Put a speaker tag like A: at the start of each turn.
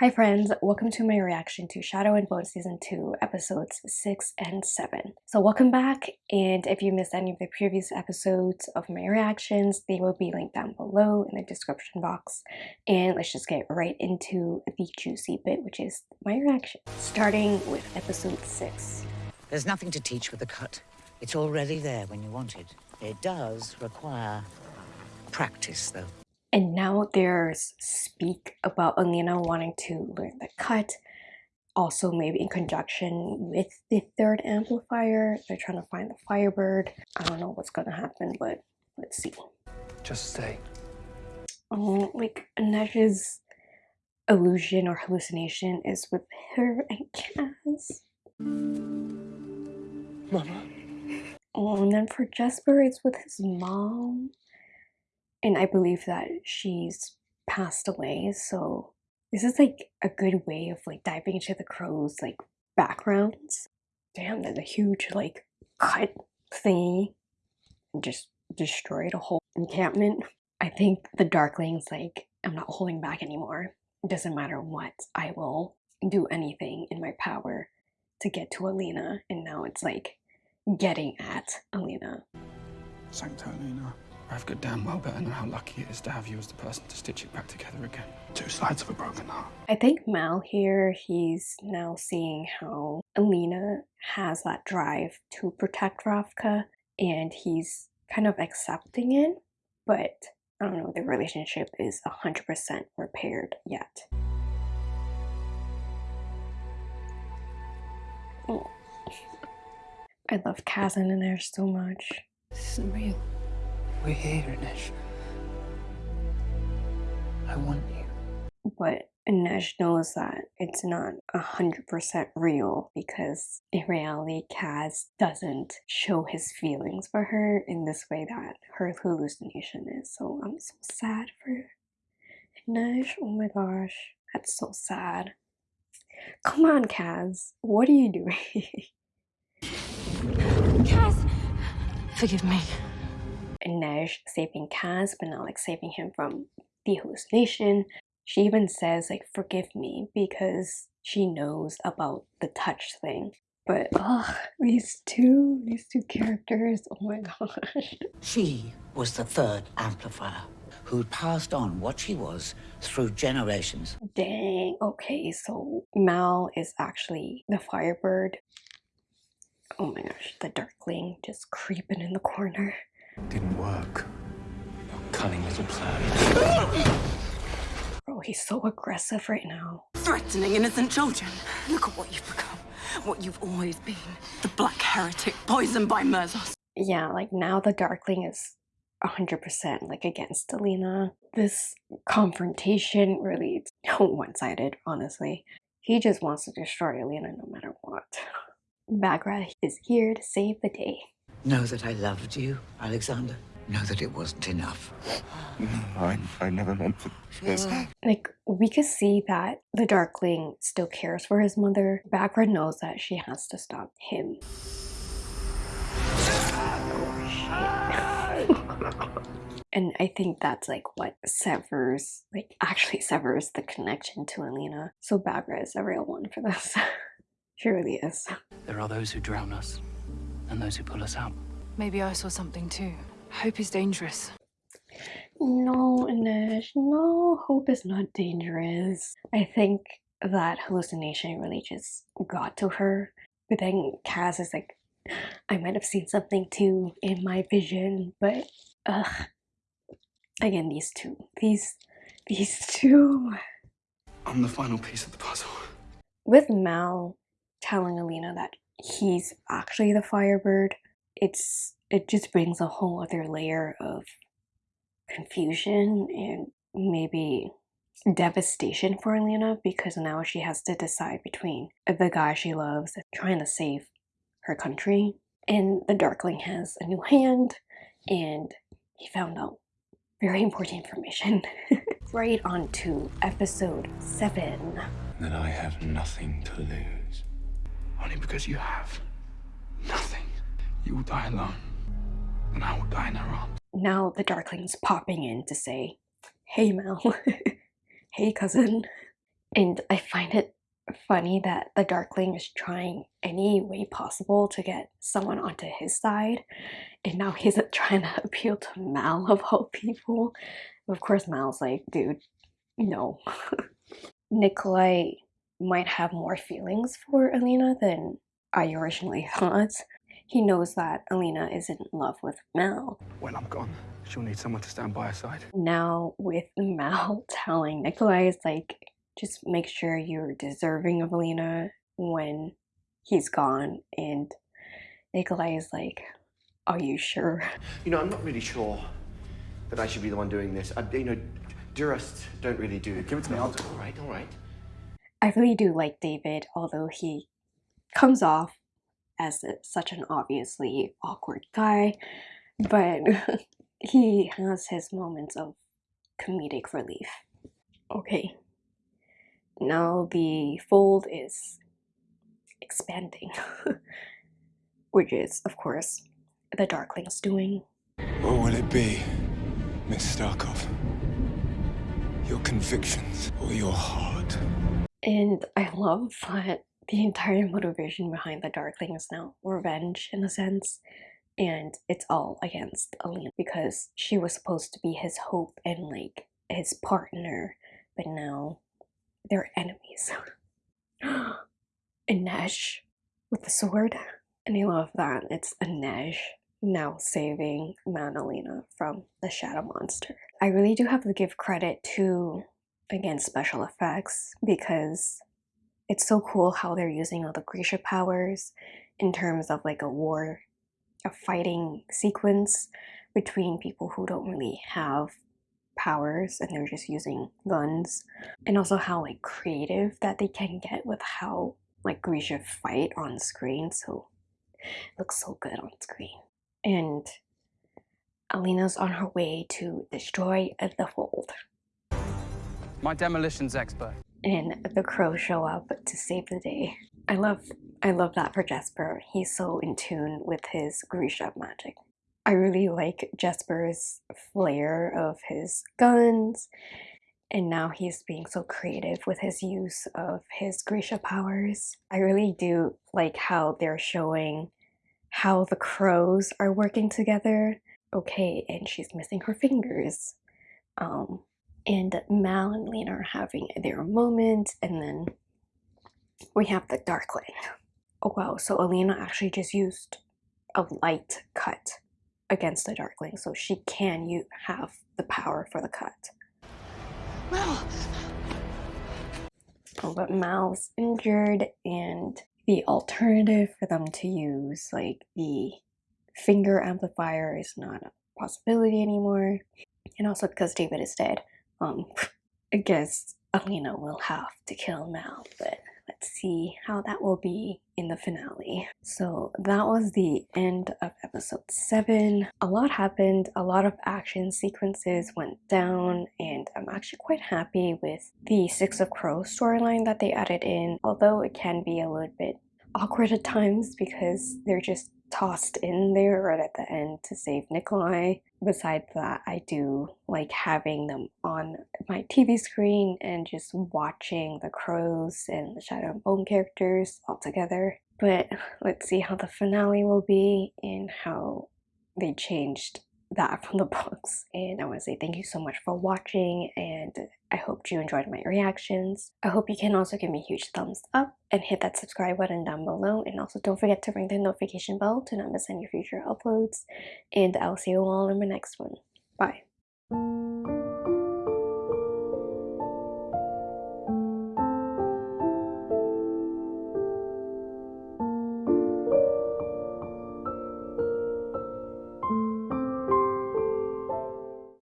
A: Hi friends, welcome to my reaction to Shadow and Bone Season 2 episodes 6 and 7. So welcome back and if you missed any of the previous episodes of my reactions, they will be linked down below in the description box. And let's just get right into the juicy bit which is my reaction. Starting with episode 6.
B: There's nothing to teach with the cut. It's already there when you want it. It does require practice though.
A: And now there's speak about Alina wanting to learn the cut. Also, maybe in conjunction with the third amplifier. They're trying to find the Firebird. I don't know what's gonna happen, but let's see.
C: Just stay.
A: Oh, um, like Inej's illusion or hallucination is with her and Cass.
C: Mama.
A: Oh, and then for Jesper, it's with his mom and I believe that she's passed away. So this is like a good way of like diving into the crow's like backgrounds. Damn, there's a huge like cut thingy and just destroyed a whole encampment. I think the Darkling's like, I'm not holding back anymore. It doesn't matter what, I will do anything in my power to get to Alina. And now it's like getting at Alina.
C: Sancta Alina. I've got damn well better know how lucky it is to have you as the person to stitch it back together again. Two sides of a broken heart.
A: I think Mal here, he's now seeing how Alina has that drive to protect Ravka and he's kind of accepting it, but I don't know, the relationship is 100% repaired yet. Oh. I love Kazan in there so much.
D: This isn't real. We're here, Inej. I want you.
A: But Inej knows that it's not a hundred percent real because in reality Kaz doesn't show his feelings for her in this way that her hallucination is. So I'm so sad for Inej. Oh my gosh. That's so sad. Come on, Kaz. What are you doing?
D: Kaz! Forgive me.
A: Inej saving Kaz, but not like saving him from the hallucination. She even says like forgive me because she knows about the touch thing. But ugh, these two, these two characters, oh my gosh.
B: She was the third amplifier who'd passed on what she was through generations.
A: Dang, okay, so Mal is actually the Firebird. Oh my gosh, the Darkling just creeping in the corner.
C: Didn't work. Your cunning little plan.
A: Bro, he's so aggressive right now.
D: Threatening innocent children. Look at what you've become. What you've always been. The black heretic poisoned by merzost.
A: Yeah, like now the Darkling is 100% like against Alina. This confrontation really one-sided, honestly. He just wants to destroy Alina no matter what. Baghra is here to save the day.
B: Know that I loved you, Alexander. Know that it wasn't enough.
C: No, I, I never meant for this.
A: Like, we could see that the Darkling still cares for his mother. Baghra knows that she has to stop him. and I think that's like what severs, like actually severs the connection to Alina. So Baghra is a real one for this. she really is.
E: There are those who drown us, and those who pull us out.
D: Maybe I saw something too. Hope is dangerous.
A: No, Inej, no, hope is not dangerous. I think that hallucination really just got to her. But then Kaz is like, I might have seen something too in my vision, but ugh. Again, these two. These, these two.
C: I'm the final piece of the puzzle.
A: With Mal telling Alina that he's actually the Firebird, it's it just brings a whole other layer of confusion and maybe devastation for Alina because now she has to decide between the guy she loves trying to save her country and the Darkling has a new hand and he found out very important information. right on to episode 7.
C: Then I have nothing to lose. Only because you have nothing. You will die alone, and I will die in her arms.
A: Now the Darkling's popping in to say, Hey Mal, hey cousin, And I find it funny that the Darkling is trying any way possible to get someone onto his side, and now he's trying to appeal to Mal of all people. Of course, Mal's like, dude, no. Nikolai might have more feelings for Alina than I originally thought. He knows that Alina is in love with Mal.
C: When I'm gone, she'll need someone to stand by her side.
A: Now, with Mal telling Nikolai, it's like, just make sure you're deserving of Alina when he's gone. And Nikolai is like, are you sure?
F: You know, I'm not really sure that I should be the one doing this. I, you know, Durust don't really do. It.
C: Give it to me, I'll do it.
F: All right, all right.
A: I really do like David, although he comes off as such an obviously awkward guy, but he has his moments of comedic relief. Okay, now the fold is expanding, which is, of course, the Darkling's doing.
G: What will it be, Miss Starkov? Your convictions or your heart?
A: And I love that the entire motivation behind the Darkling is now revenge in a sense. And it's all against Alina because she was supposed to be his hope and like his partner, but now they're enemies. Inej with the sword. And I love that it's Inej now saving Mal and Alina from the shadow monster. I really do have to give credit to again special effects because it's so cool how they're using all the Grisha powers in terms of like a war, a fighting sequence between people who don't really have powers and they're just using guns. And also how like creative that they can get with how like Grisha fight on screen. So it looks so good on screen. And Alina's on her way to destroy the fold.
E: My demolitions expert.
A: and the crows show up to save the day. I love I love that for Jesper. He's so in tune with his Grisha magic. I really like Jesper's flair of his guns, and now he's being so creative with his use of his Grisha powers. I really do like how they're showing how the crows are working together. Okay, and she's missing her fingers. Um, and Mal and Lena are having their moment, and then we have the Darkling. Oh wow, so Alina actually just used a light cut against the Darkling, so she can you have the power for the cut.
D: Mal!
A: Oh, but Mal's injured, and the alternative for them to use, like the finger amplifier, is not a possibility anymore. And also because David is dead, um, I guess Alina will have to kill Mal, but let's see how that will be in the finale. So that was the end of episode 7. A lot happened, a lot of action sequences went down, and I'm actually quite happy with the Six of Crows storyline that they added in, although it can be a little bit awkward at times because they're just tossed in there right at the end to save Nikolai. Besides that, I do like having them on my TV screen and just watching the crows and the Shadow and Bone characters all together. But let's see how the finale will be and how they changed that from the books. And I want to say thank you so much for watching and I hope you enjoyed my reactions. I hope you can also give me a huge thumbs up and hit that subscribe button down below. And also don't forget to ring the notification bell to not miss any future uploads. And I'll see you all in my next one. Bye.